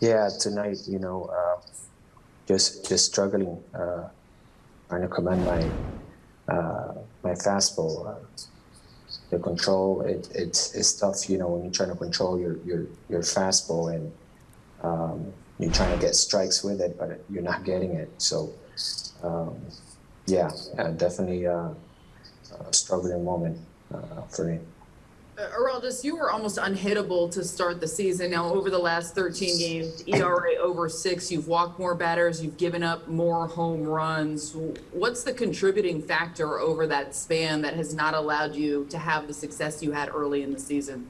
Yeah, tonight, you know, uh, just just struggling, uh, trying to command my uh, my fastball. Uh, the control, it, it's it's tough, you know, when you're trying to control your your your fastball and um, you're trying to get strikes with it, but you're not getting it. So, um, yeah, uh, definitely a struggling moment uh, for me. Uh, Araldis, you were almost unhittable to start the season. Now, over the last 13 games, ERA over six, you've walked more batters, you've given up more home runs. What's the contributing factor over that span that has not allowed you to have the success you had early in the season?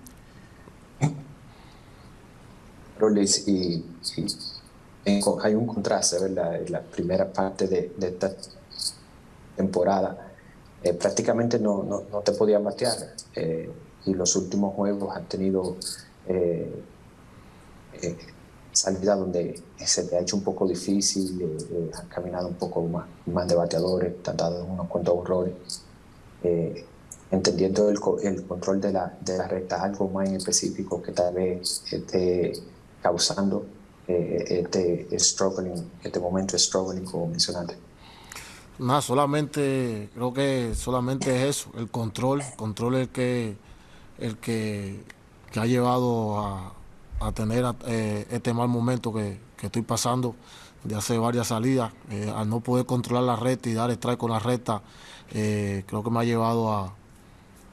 Roles y, y hay un contraste, ¿verdad? La primera parte de, de esta temporada eh, prácticamente no, no, no, te podía batear. Eh, y los últimos juegos han tenido eh, eh, salida donde se te ha hecho un poco difícil, eh, eh, han caminado un poco más, más de bateadores, te han dado unos cuantos errores. Eh, entendiendo el, el, control de la, de la recta, algo más en específico que tal vez esté causando este struggling, este momento struggling como mencionaste. Nada, solamente, creo que solamente es eso, el control, control el que el que, que ha llevado a, a tener eh, este mal momento que, que, estoy pasando de hacer varias salidas, eh, al no poder controlar la recta y dar strike con la recta, eh, creo que me ha llevado a,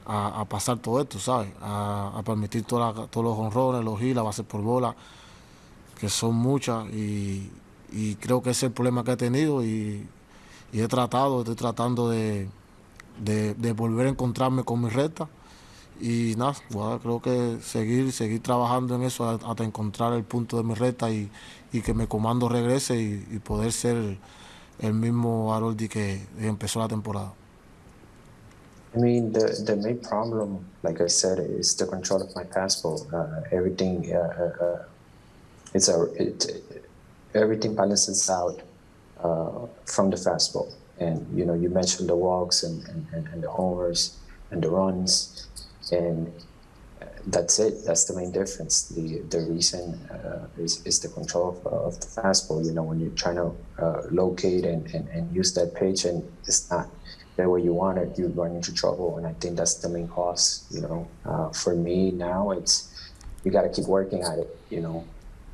a, pasar todo esto, ¿sabes? A, permitir todos los honrones, los gilas, bases por bola, que son muchas y, y, creo que ese es el problema que he tenido y, y he tratado, estoy tratando de, de, de volver a encontrarme con mi recta y nada, bueno, creo que seguir seguir trabajando en eso hasta encontrar el punto de mi recta y, y que mi comando regrese y, y, poder ser el mismo Haroldi que empezó la temporada. I mean, the, the main problem, like I said, is the control of my fastball. Uh, everything, uh, uh, it's a, it, everything balances out uh, from the fastball. And, you know, you mentioned the walks and, and, and the homers and the runs. And that's it. That's the main difference. The the reason uh, is, is the control of, of, the fastball. You know, when you're trying to uh, locate and, and, and use that pitch and it's not the way you want it, you run into trouble. And I think that's the main cause. You know, uh, for me now, it's you got to keep working at it. You know,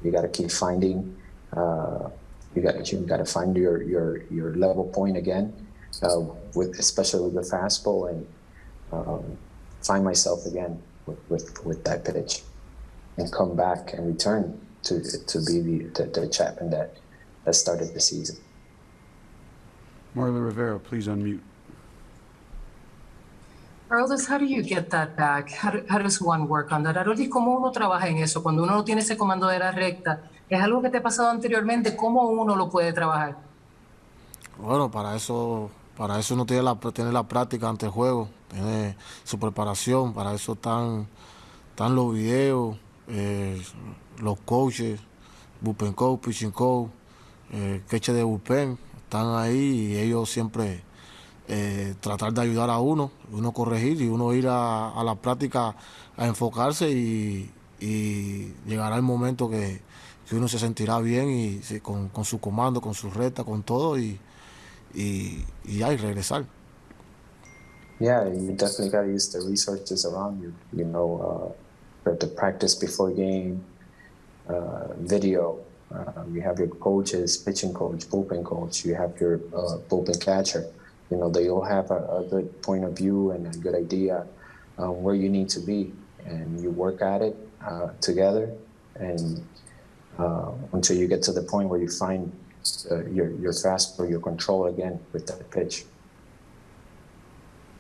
you got to keep finding. Uh, you got you got to find your your your level point again, uh, with especially with the fastball and. Um, find myself again with, with, with that pitch and come back and return to to be the, the, the Chapman that, that started the season. Marla Rivera, please unmute. Aroldis, how do you get that back? How, do, how does one work on that? Aroldis, ¿cómo uno trabaja en eso? Cuando uno no tiene ese comando de la recta, ¿es algo que te ha pasado anteriormente? ¿Cómo uno lo puede trabajar? Bueno, para eso Para eso uno tiene la, tiene la práctica ante el juego, tiene su preparación, para eso están, están los videos, eh, los coaches, bullpen coach, pitching coach, eh, queche de bullpen, están ahí y ellos siempre eh, tratar de ayudar a uno, uno corregir y uno ir a, a la práctica a enfocarse y, llegará el momento que, que, uno se sentirá bien y con, con su comando, con su recta, con todo y y, y ya, regresar. Yeah, you definitely got to use the resources around you. You know, uh, the practice before game, uh, video. Uh, you have your coaches, pitching coach, bullpen coach. You have your uh, bullpen catcher. You know, they all have a, a, good point of view and a good idea where you need to be, and you work at it uh, together, and uh, until you get to the point where you find uh, your, your fastball, your control again with that pitch.